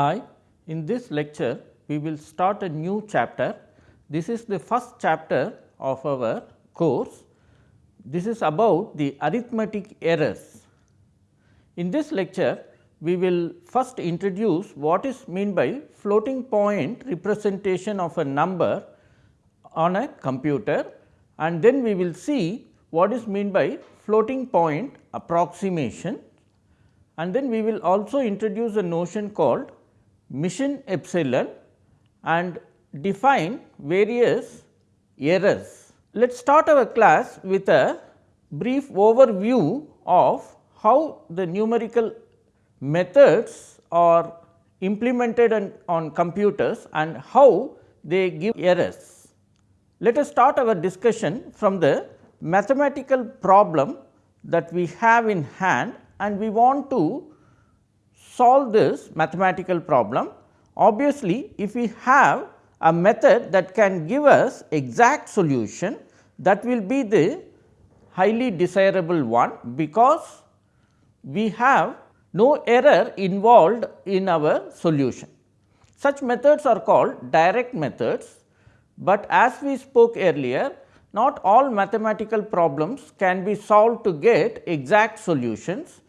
Hi, in this lecture we will start a new chapter. This is the first chapter of our course. This is about the arithmetic errors. In this lecture we will first introduce what is mean by floating point representation of a number on a computer and then we will see what is mean by floating point approximation and then we will also introduce a notion called machine epsilon and define various errors. Let us start our class with a brief overview of how the numerical methods are implemented on, on computers and how they give errors. Let us start our discussion from the mathematical problem that we have in hand and we want to solve this mathematical problem. Obviously, if we have a method that can give us exact solution that will be the highly desirable one because we have no error involved in our solution. Such methods are called direct methods, but as we spoke earlier not all mathematical problems can be solved to get exact solutions.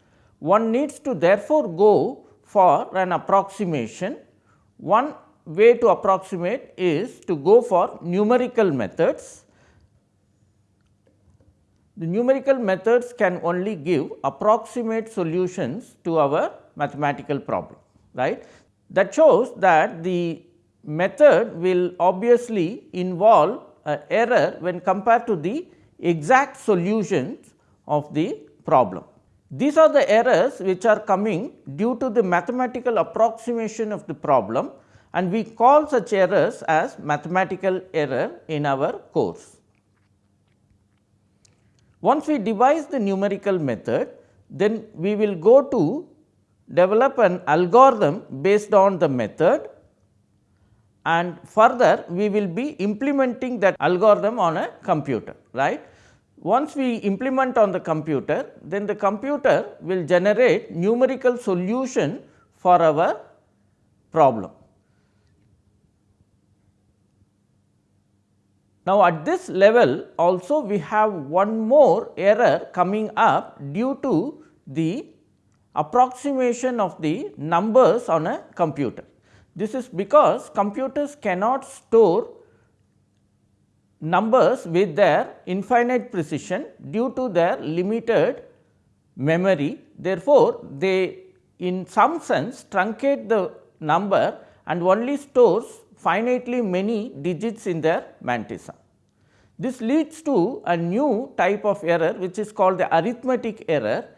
One needs to therefore go for an approximation. One way to approximate is to go for numerical methods. The numerical methods can only give approximate solutions to our mathematical problem, right. That shows that the method will obviously involve uh, error when compared to the exact solutions of the problem. These are the errors which are coming due to the mathematical approximation of the problem and we call such errors as mathematical error in our course. Once we devise the numerical method, then we will go to develop an algorithm based on the method and further we will be implementing that algorithm on a computer right. Once we implement on the computer then the computer will generate numerical solution for our problem. Now, at this level also we have one more error coming up due to the approximation of the numbers on a computer. This is because computers cannot store numbers with their infinite precision due to their limited memory. Therefore, they in some sense truncate the number and only stores finitely many digits in their mantissa. This leads to a new type of error which is called the arithmetic error.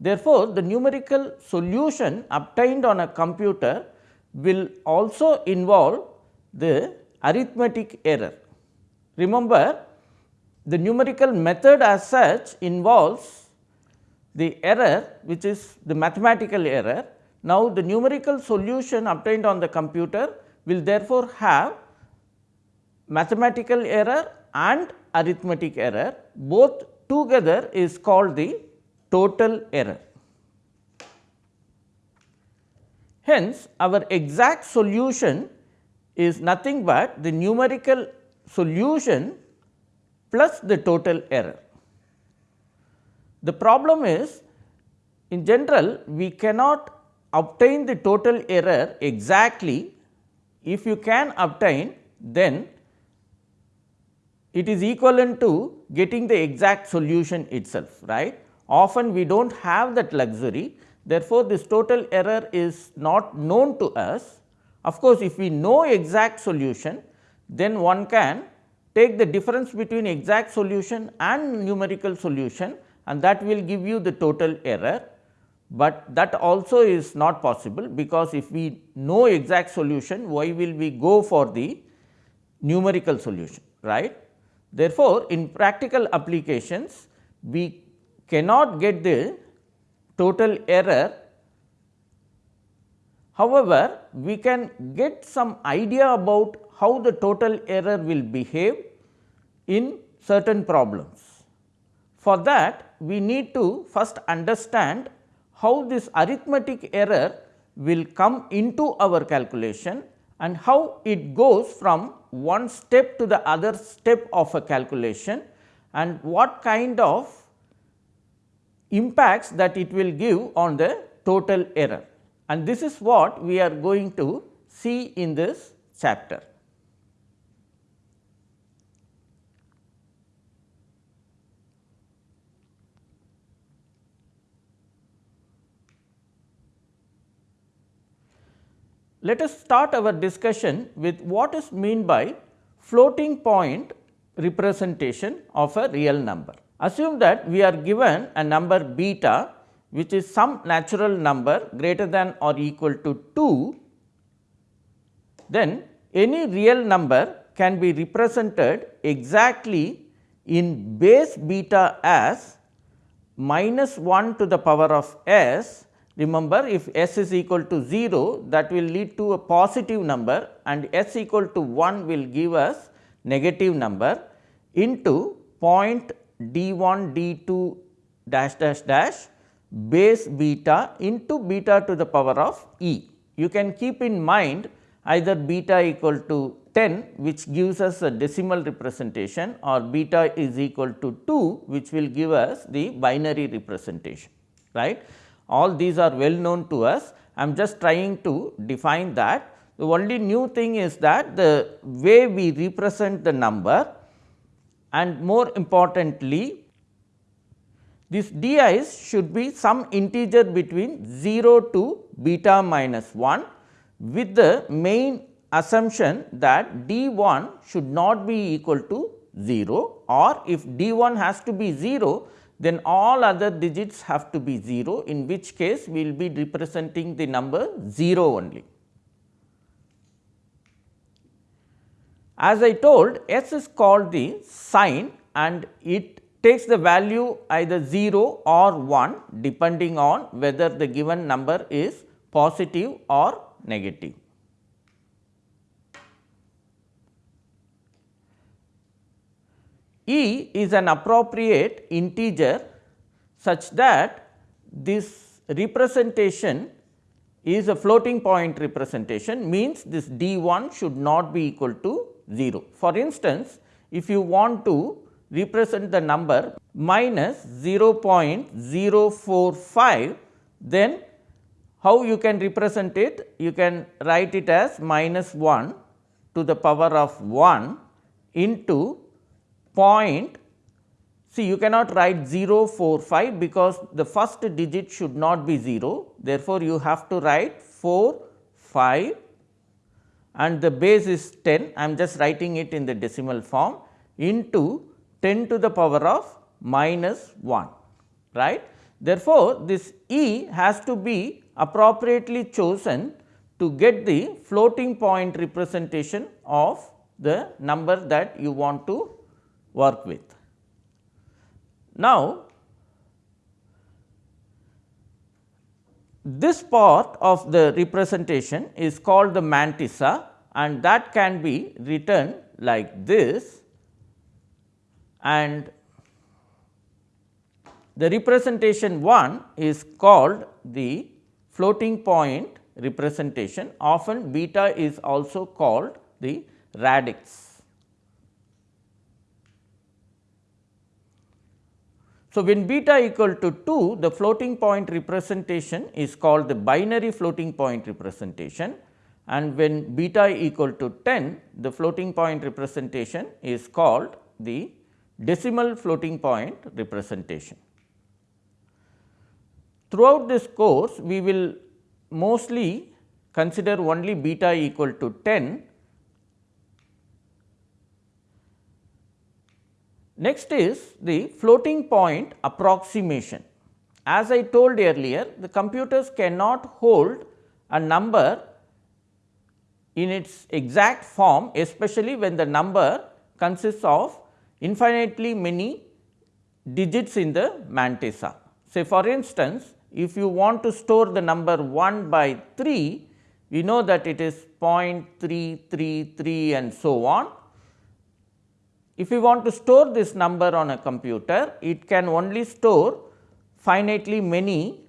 Therefore, the numerical solution obtained on a computer will also involve the arithmetic error. Remember the numerical method as such involves the error which is the mathematical error. Now, the numerical solution obtained on the computer will therefore have mathematical error and arithmetic error both together is called the total error. Hence, our exact solution is nothing but the numerical solution plus the total error. The problem is in general we cannot obtain the total error exactly. If you can obtain then it is equivalent to getting the exact solution itself right. Often we do not have that luxury Therefore, this total error is not known to us. Of course, if we know exact solution, then one can take the difference between exact solution and numerical solution and that will give you the total error, but that also is not possible because if we know exact solution, why will we go for the numerical solution, right. Therefore, in practical applications, we cannot get the total error. However, we can get some idea about how the total error will behave in certain problems. For that we need to first understand how this arithmetic error will come into our calculation and how it goes from one step to the other step of a calculation and what kind of impacts that it will give on the total error. And this is what we are going to see in this chapter. Let us start our discussion with what is mean by floating point representation of a real number. Assume that we are given a number beta which is some natural number greater than or equal to 2, then any real number can be represented exactly in base beta as minus 1 to the power of s. Remember if s is equal to 0 that will lead to a positive number and s equal to 1 will give us negative number into point d 1 d 2 dash dash dash base beta into beta to the power of e. You can keep in mind either beta equal to 10 which gives us a decimal representation or beta is equal to 2 which will give us the binary representation right. All these are well known to us I am just trying to define that. The only new thing is that the way we represent the number and more importantly this di's should be some integer between 0 to beta minus 1 with the main assumption that d 1 should not be equal to 0 or if d 1 has to be 0 then all other digits have to be 0 in which case we will be representing the number 0 only. As I told s is called the sign and it takes the value either 0 or 1 depending on whether the given number is positive or negative. E is an appropriate integer such that this representation is a floating point representation means this d 1 should not be equal to 0. For instance, if you want to represent the number minus 0.045, then how you can represent it? You can write it as minus 1 to the power of 1 into point. See, you cannot write 045 because the first digit should not be 0. Therefore, you have to write 4 5 and the base is 10 I am just writing it in the decimal form into 10 to the power of minus 1 right. Therefore, this E has to be appropriately chosen to get the floating point representation of the number that you want to work with. Now, This part of the representation is called the mantissa and that can be written like this and the representation 1 is called the floating point representation often beta is also called the radix. So, when beta equal to 2 the floating point representation is called the binary floating point representation and when beta equal to 10 the floating point representation is called the decimal floating point representation. Throughout this course we will mostly consider only beta equal to 10 Next is the floating point approximation. As I told earlier, the computers cannot hold a number in its exact form, especially when the number consists of infinitely many digits in the mantissa. Say for instance, if you want to store the number 1 by 3, we know that it is 0.333 and so on if we want to store this number on a computer, it can only store finitely many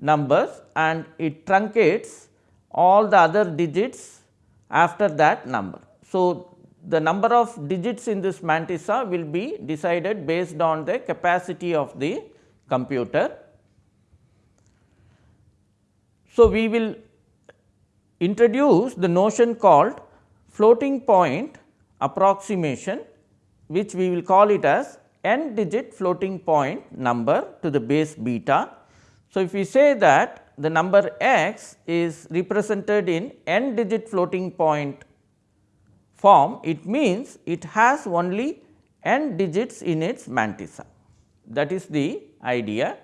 numbers and it truncates all the other digits after that number. So, the number of digits in this mantissa will be decided based on the capacity of the computer. So, we will introduce the notion called floating point approximation which we will call it as n digit floating point number to the base beta. So, if we say that the number x is represented in n digit floating point form, it means it has only n digits in its mantissa. That is the idea.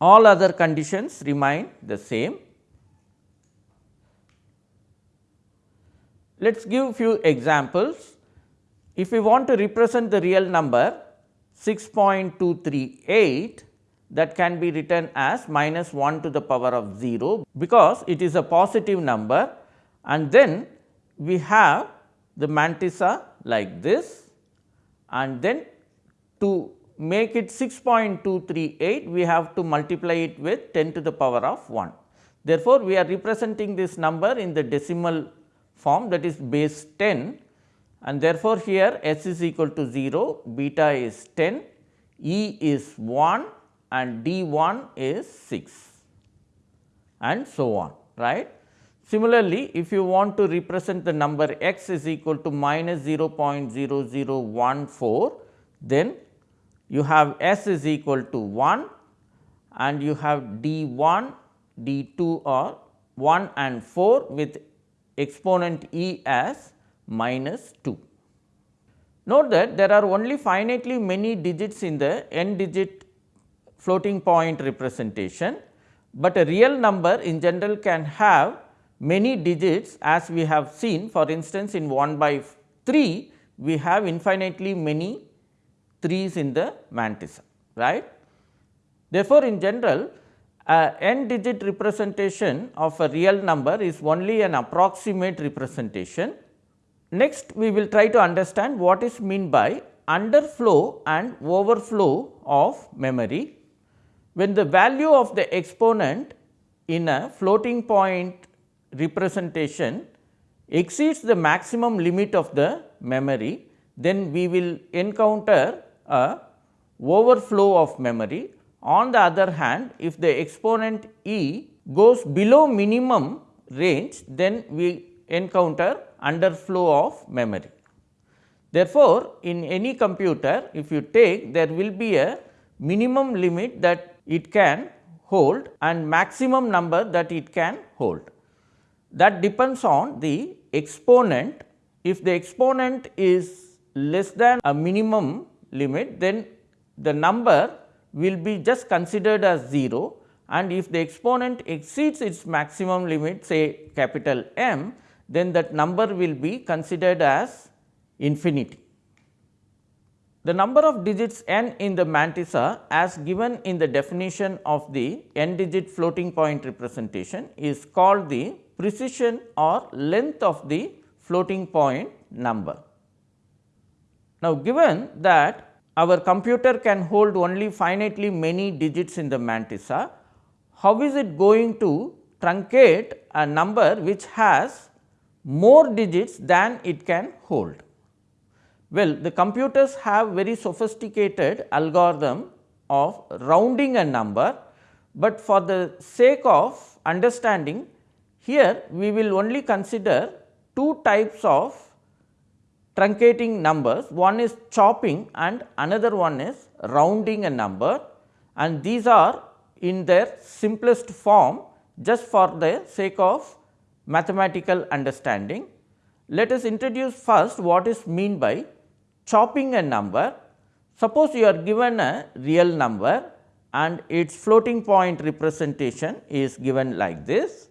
All other conditions remain the same. Let us give few examples. If we want to represent the real number 6.238 that can be written as minus 1 to the power of 0 because it is a positive number and then we have the mantissa like this and then to make it 6.238 we have to multiply it with 10 to the power of 1. Therefore, we are representing this number in the decimal form that is base 10 and therefore, here s is equal to 0, beta is 10, E is 1 and D 1 is 6 and so on right. Similarly, if you want to represent the number x is equal to minus 0.0014, then you have s is equal to 1 and you have d 1, d 2 or 1 and 4 with exponent e as minus 2. Note that there are only finitely many digits in the n digit floating point representation, but a real number in general can have many digits as we have seen for instance, in 1 by 3 we have infinitely many 3s in the mantissa right. Therefore, in general a n digit representation of a real number is only an approximate representation Next, we will try to understand what is meant by underflow and overflow of memory. When the value of the exponent in a floating point representation exceeds the maximum limit of the memory, then we will encounter a overflow of memory. On the other hand, if the exponent e goes below minimum range, then we encounter underflow of memory. Therefore, in any computer if you take there will be a minimum limit that it can hold and maximum number that it can hold. That depends on the exponent. If the exponent is less than a minimum limit, then the number will be just considered as 0 and if the exponent exceeds its maximum limit say capital M, then that number will be considered as infinity. The number of digits n in the mantissa as given in the definition of the n digit floating point representation is called the precision or length of the floating point number. Now, given that our computer can hold only finitely many digits in the mantissa, ah, how is it going to truncate a number which has more digits than it can hold. Well, the computers have very sophisticated algorithm of rounding a number, but for the sake of understanding here we will only consider two types of truncating numbers. One is chopping and another one is rounding a number and these are in their simplest form just for the sake of mathematical understanding. Let us introduce first what is mean by chopping a number. Suppose you are given a real number and its floating point representation is given like this.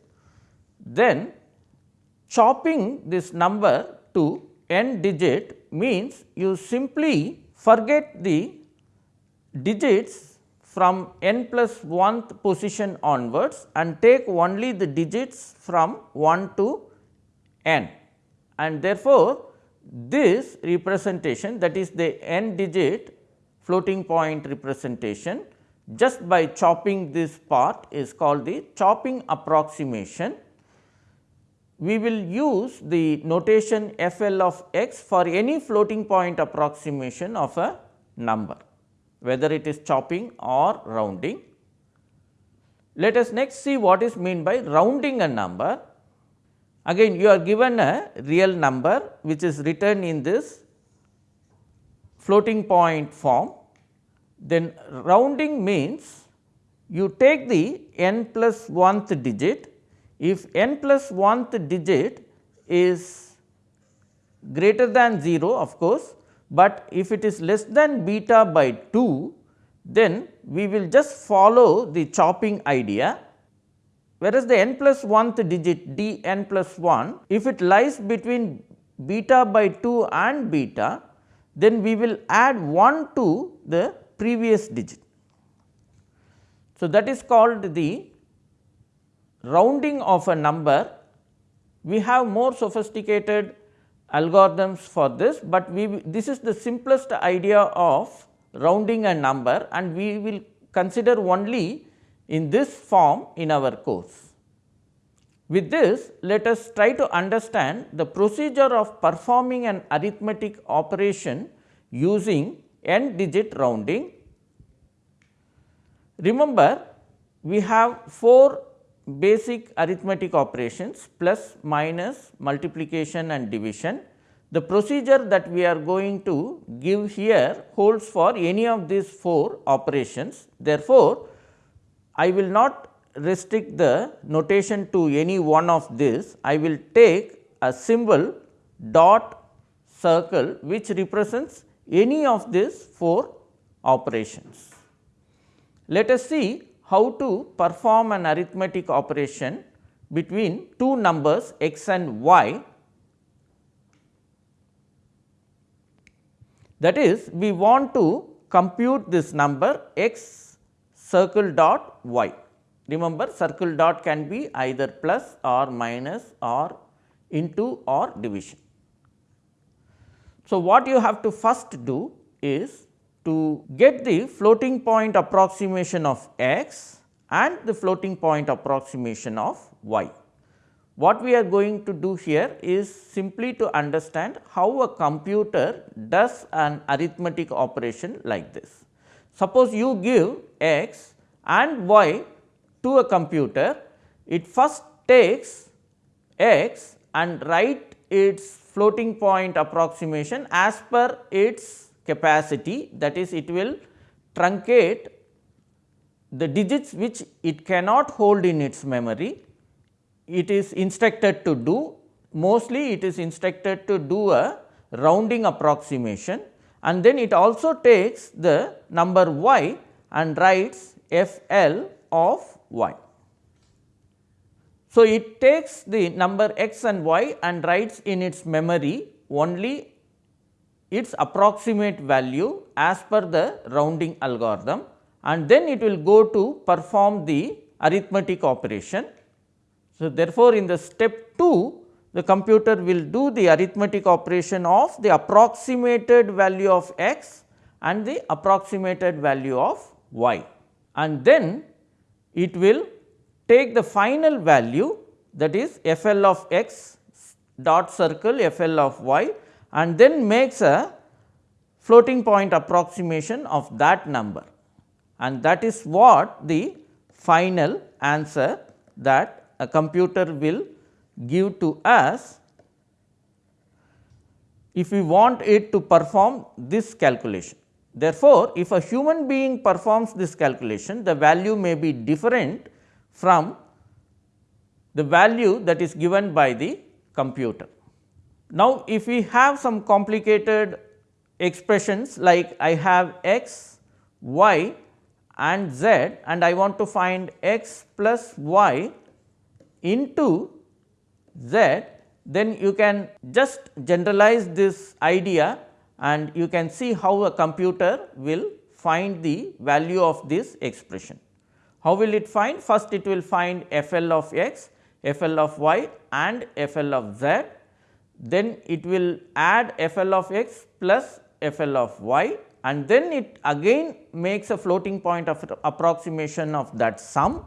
Then chopping this number to n digit means you simply forget the digits from n plus 1th position onwards and take only the digits from 1 to n. And therefore, this representation that is the n digit floating point representation just by chopping this part is called the chopping approximation. We will use the notation f l of x for any floating point approximation of a number, whether it is chopping or rounding. Let us next see what is meant by rounding a number. Again you are given a real number which is written in this floating point form then rounding means you take the n plus 1th digit. If n plus 1th digit is greater than 0 of course, but if it is less than beta by 2 then we will just follow the chopping idea whereas the n plus 1th digit d n plus 1 if it lies between beta by 2 and beta then we will add 1 to the previous digit. So, that is called the rounding of a number. We have more sophisticated algorithms for this, but we this is the simplest idea of rounding a number and we will consider only in this form in our course. With this, let us try to understand the procedure of performing an arithmetic operation using n digit rounding. Remember, we have 4 basic arithmetic operations plus, minus, multiplication and division. The procedure that we are going to give here holds for any of these 4 operations. Therefore, I will not restrict the notation to any one of this. I will take a symbol dot circle which represents any of these 4 operations. Let us see how to perform an arithmetic operation between two numbers x and y. That is we want to compute this number x circle dot y. Remember circle dot can be either plus or minus or into or division. So, what you have to first do is to get the floating point approximation of x and the floating point approximation of y. What we are going to do here is simply to understand how a computer does an arithmetic operation like this. Suppose you give x and y to a computer, it first takes x and write its floating point approximation as per its capacity that is it will truncate the digits which it cannot hold in its memory. It is instructed to do mostly it is instructed to do a rounding approximation and then it also takes the number y and writes f l of y. So, it takes the number x and y and writes in its memory only its approximate value as per the rounding algorithm and then it will go to perform the arithmetic operation. So, therefore, in the step 2 the computer will do the arithmetic operation of the approximated value of x and the approximated value of y and then it will take the final value that is f l of x dot circle f l of y and then makes a floating point approximation of that number and that is what the final answer that a computer will give to us if we want it to perform this calculation. Therefore, if a human being performs this calculation the value may be different from the value that is given by the computer. Now, if we have some complicated expressions like I have x, y and z and I want to find x plus y into z, then you can just generalize this idea and you can see how a computer will find the value of this expression. How will it find? First it will find f l of x, f l of y and f l of z. Then it will add f l of x plus f l of y and then it again makes a floating point of approximation of that sum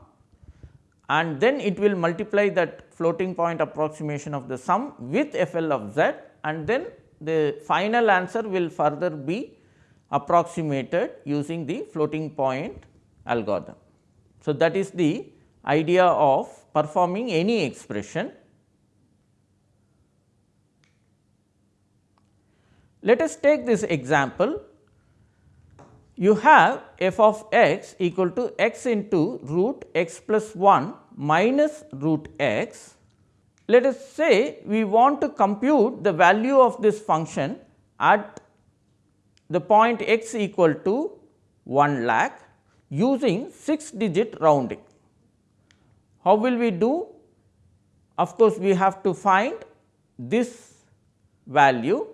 and then it will multiply that floating point approximation of the sum with FL of z and then the final answer will further be approximated using the floating point algorithm. So, that is the idea of performing any expression. Let us take this example. You have f of x equal to x into root x plus 1 minus root x. Let us say we want to compute the value of this function at the point x equal to 1 lakh using 6 digit rounding. How will we do? Of course, we have to find this value.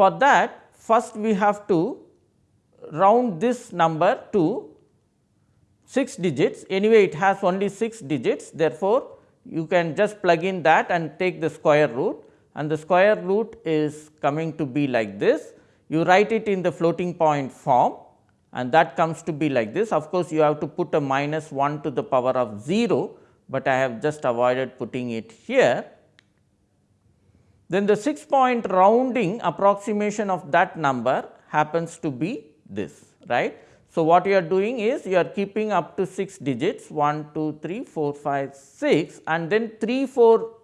For that first we have to round this number to 6 digits anyway it has only 6 digits therefore, you can just plug in that and take the square root and the square root is coming to be like this you write it in the floating point form and that comes to be like this. Of course, you have to put a minus 1 to the power of 0, but I have just avoided putting it here. Then the 6 point rounding approximation of that number happens to be this right. So, what you are doing is you are keeping up to 6 digits 1, 2, 3, 4, 5, 6 and then 3, 4,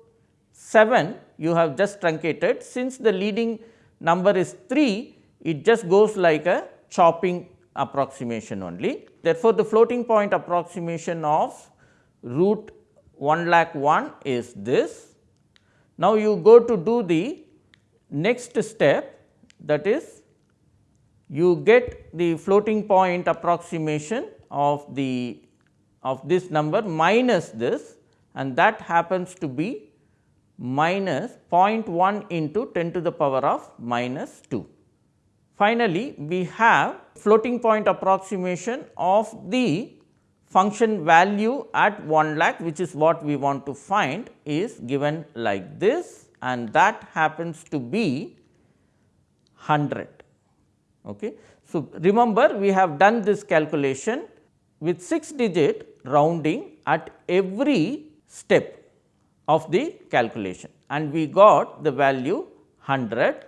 7 you have just truncated since the leading number is 3 it just goes like a chopping approximation only. Therefore, the floating point approximation of root 1 lakh 1 is this. Now, you go to do the next step that is you get the floating point approximation of the of this number minus this and that happens to be minus 0.1 into 10 to the power of minus 2. Finally, we have floating point approximation of the function value at 1 lakh which is what we want to find is given like this and that happens to be 100. Okay. So, remember we have done this calculation with 6 digit rounding at every step of the calculation and we got the value 100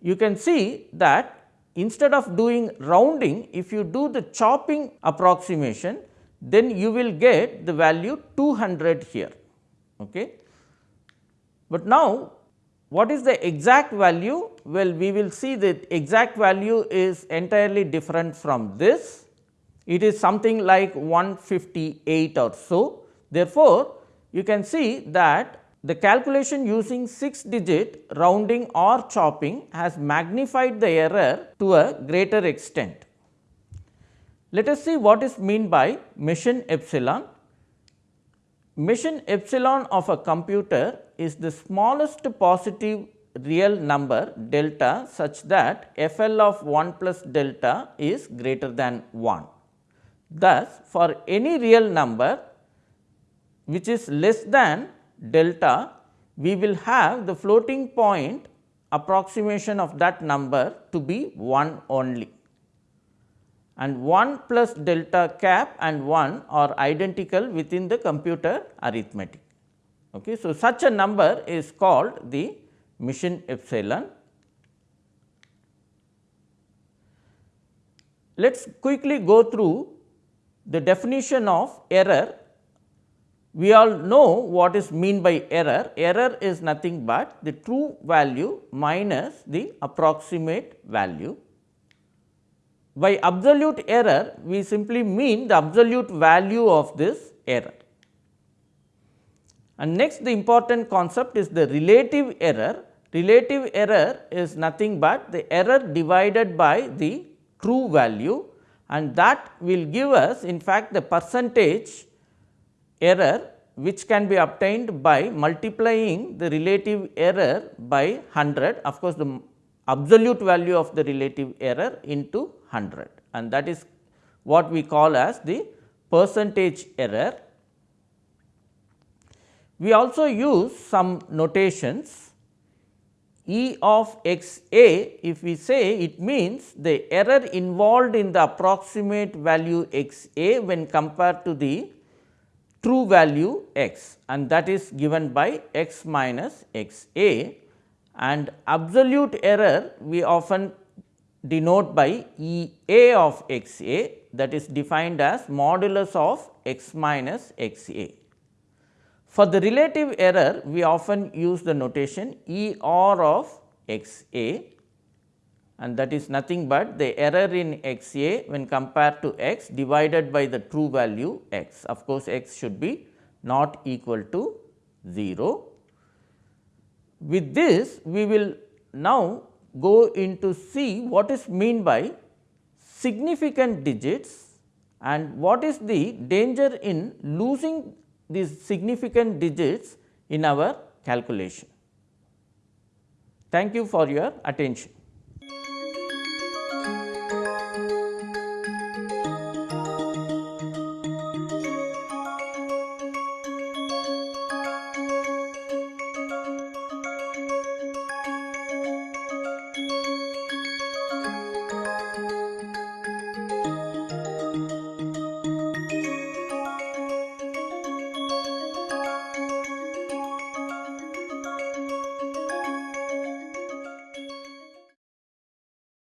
you can see that instead of doing rounding, if you do the chopping approximation, then you will get the value 200 here. Okay. But now, what is the exact value? Well, we will see that exact value is entirely different from this. It is something like 158 or so. Therefore, you can see that the calculation using 6 digit rounding or chopping has magnified the error to a greater extent. Let us see what is mean by Machine epsilon. Machine epsilon of a computer is the smallest positive real number delta such that f l of 1 plus delta is greater than 1. Thus, for any real number which is less than delta, we will have the floating point approximation of that number to be 1 only and 1 plus delta cap and 1 are identical within the computer arithmetic. Okay. So, such a number is called the Machine epsilon. Let us quickly go through the definition of error we all know what is mean by error. Error is nothing but the true value minus the approximate value. By absolute error, we simply mean the absolute value of this error. And next the important concept is the relative error. Relative error is nothing but the error divided by the true value and that will give us in fact the percentage error which can be obtained by multiplying the relative error by 100 of course, the absolute value of the relative error into 100 and that is what we call as the percentage error. We also use some notations. E of x a if we say it means the error involved in the approximate value x a when compared to the true value x. And that is given by x minus x a and absolute error we often denote by E a of x a that is defined as modulus of x minus x a. For the relative error we often use the notation E r of x a and that is nothing but the error in x a when compared to x divided by the true value x. Of course, x should be not equal to 0. With this we will now go into see what is mean by significant digits and what is the danger in losing these significant digits in our calculation. Thank you for your attention.